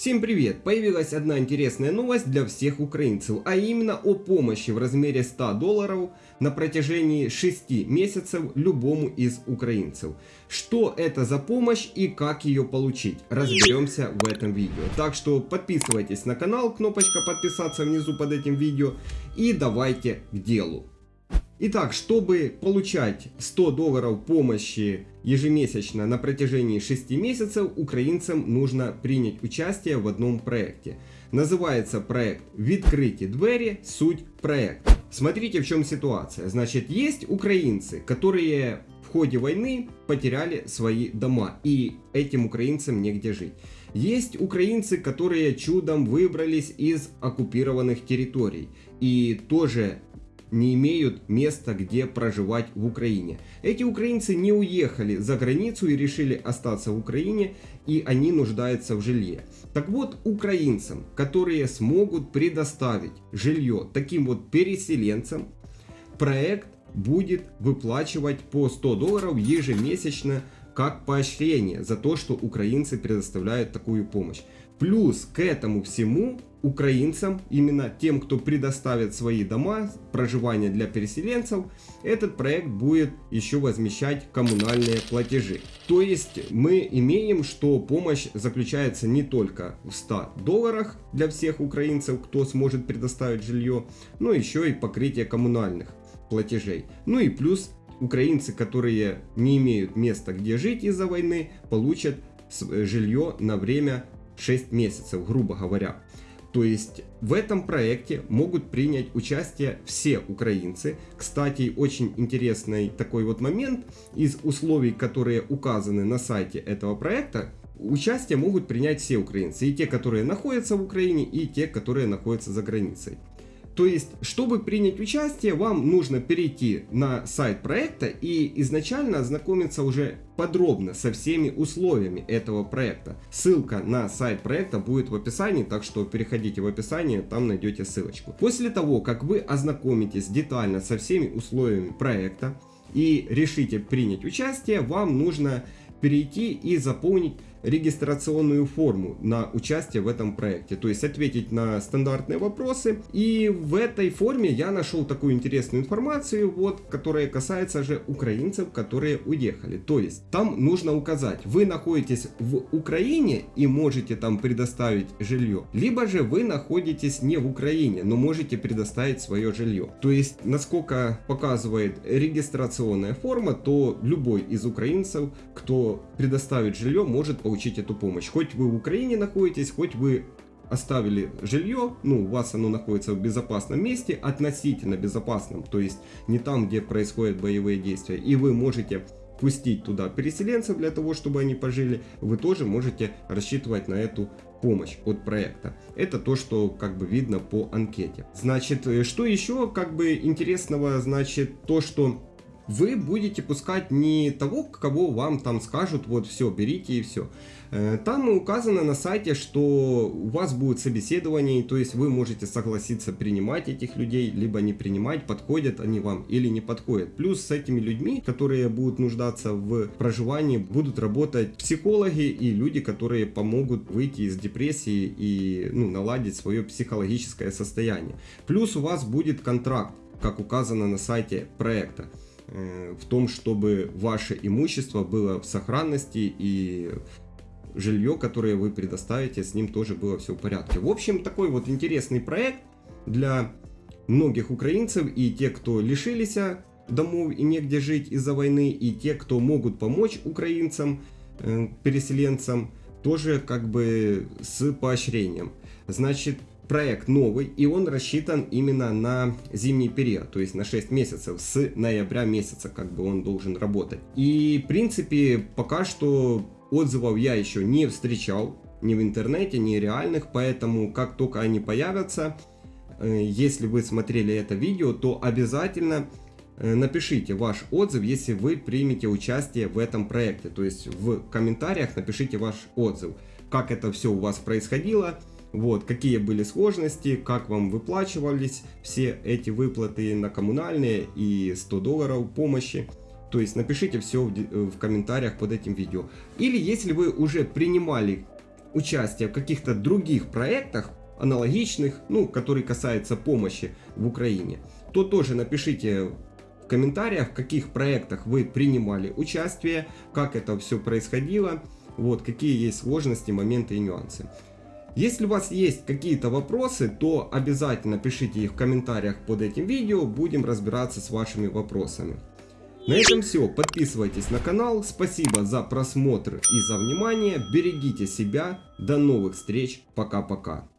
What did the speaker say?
Всем привет! Появилась одна интересная новость для всех украинцев, а именно о помощи в размере 100 долларов на протяжении 6 месяцев любому из украинцев. Что это за помощь и как ее получить, разберемся в этом видео. Так что подписывайтесь на канал, кнопочка подписаться внизу под этим видео и давайте к делу. Итак, чтобы получать 100 долларов помощи ежемесячно на протяжении 6 месяцев, украинцам нужно принять участие в одном проекте. Называется проект «Відкриті двери. Суть проекта». Смотрите, в чем ситуация. Значит, есть украинцы, которые в ходе войны потеряли свои дома, и этим украинцам негде жить. Есть украинцы, которые чудом выбрались из оккупированных территорий и тоже не имеют места, где проживать в Украине. Эти украинцы не уехали за границу и решили остаться в Украине, и они нуждаются в жилье. Так вот, украинцам, которые смогут предоставить жилье таким вот переселенцам, проект будет выплачивать по 100 долларов ежемесячно как поощрение за то, что украинцы предоставляют такую помощь. Плюс к этому всему украинцам, именно тем, кто предоставит свои дома, проживание для переселенцев, этот проект будет еще возмещать коммунальные платежи. То есть мы имеем, что помощь заключается не только в 100 долларах для всех украинцев, кто сможет предоставить жилье, но еще и покрытие коммунальных платежей. Ну и плюс украинцы, которые не имеют места, где жить из-за войны, получат жилье на время 6 месяцев, грубо говоря. То есть в этом проекте могут принять участие все украинцы. Кстати, очень интересный такой вот момент. Из условий, которые указаны на сайте этого проекта, участие могут принять все украинцы. И те, которые находятся в Украине, и те, которые находятся за границей. То есть, чтобы принять участие, вам нужно перейти на сайт проекта и изначально ознакомиться уже подробно со всеми условиями этого проекта. Ссылка на сайт проекта будет в описании, так что переходите в описание, там найдете ссылочку. После того, как вы ознакомитесь детально со всеми условиями проекта и решите принять участие, вам нужно перейти и заполнить регистрационную форму на участие в этом проекте. То есть ответить на стандартные вопросы. И в этой форме я нашел такую интересную информацию, вот, которая касается же украинцев, которые уехали. То есть там нужно указать, вы находитесь в Украине и можете там предоставить жилье. Либо же вы находитесь не в Украине, но можете предоставить свое жилье. То есть, насколько показывает регистрационная форма, то любой из украинцев, кто предоставит жилье, может получить получить эту помощь. Хоть вы в Украине находитесь, хоть вы оставили жилье, ну, у вас оно находится в безопасном месте, относительно безопасном, то есть не там, где происходят боевые действия, и вы можете пустить туда переселенцев для того, чтобы они пожили, вы тоже можете рассчитывать на эту помощь от проекта. Это то, что как бы видно по анкете. Значит, э, что еще как бы интересного, значит, то, что вы будете пускать не того, кого вам там скажут, вот все, берите и все. Э, там указано на сайте, что у вас будет собеседование, то есть вы можете согласиться принимать этих людей, либо не принимать, подходят они вам или не подходят. Плюс с этими людьми, которые будут нуждаться в проживании, будут работать психологи и люди, которые помогут выйти из депрессии и ну, наладить свое психологическое состояние. Плюс у вас будет контракт, как указано на сайте проекта. Э, в том, чтобы ваше имущество было в сохранности и жилье, которое вы предоставите, с ним тоже было все в порядке. В общем, такой вот интересный проект для многих украинцев и те, кто лишились домов и негде жить из-за войны, и те, кто могут помочь украинцам, э, переселенцам, тоже как бы с поощрением. Значит, проект новый, и он рассчитан именно на зимний период, то есть на 6 месяцев, с ноября месяца как бы он должен работать. И в принципе пока что отзывов я еще не встречал, ни в интернете, ни реальных, поэтому как только они появятся, э, если вы смотрели это видео, то обязательно э, напишите ваш отзыв, если вы примете участие в этом проекте. То есть в комментариях напишите ваш отзыв, как это все у вас происходило, вот, какие были сложности, как вам выплачивались все эти выплаты на коммунальные и 100 долларов помощи. То есть напишите все в, в комментариях под этим видео. Или если вы уже принимали участие в каких-то других проектах, аналогичных, ну, которые касаются помощи в Украине, то тоже напишите в комментариях, в каких проектах вы принимали участие, как это все происходило, вот, какие есть сложности, моменты и нюансы. Если у вас есть какие-то вопросы, то обязательно пишите их в комментариях под этим видео, будем разбираться с вашими вопросами. На этом все, подписывайтесь на канал, спасибо за просмотр и за внимание, берегите себя, до новых встреч, пока-пока.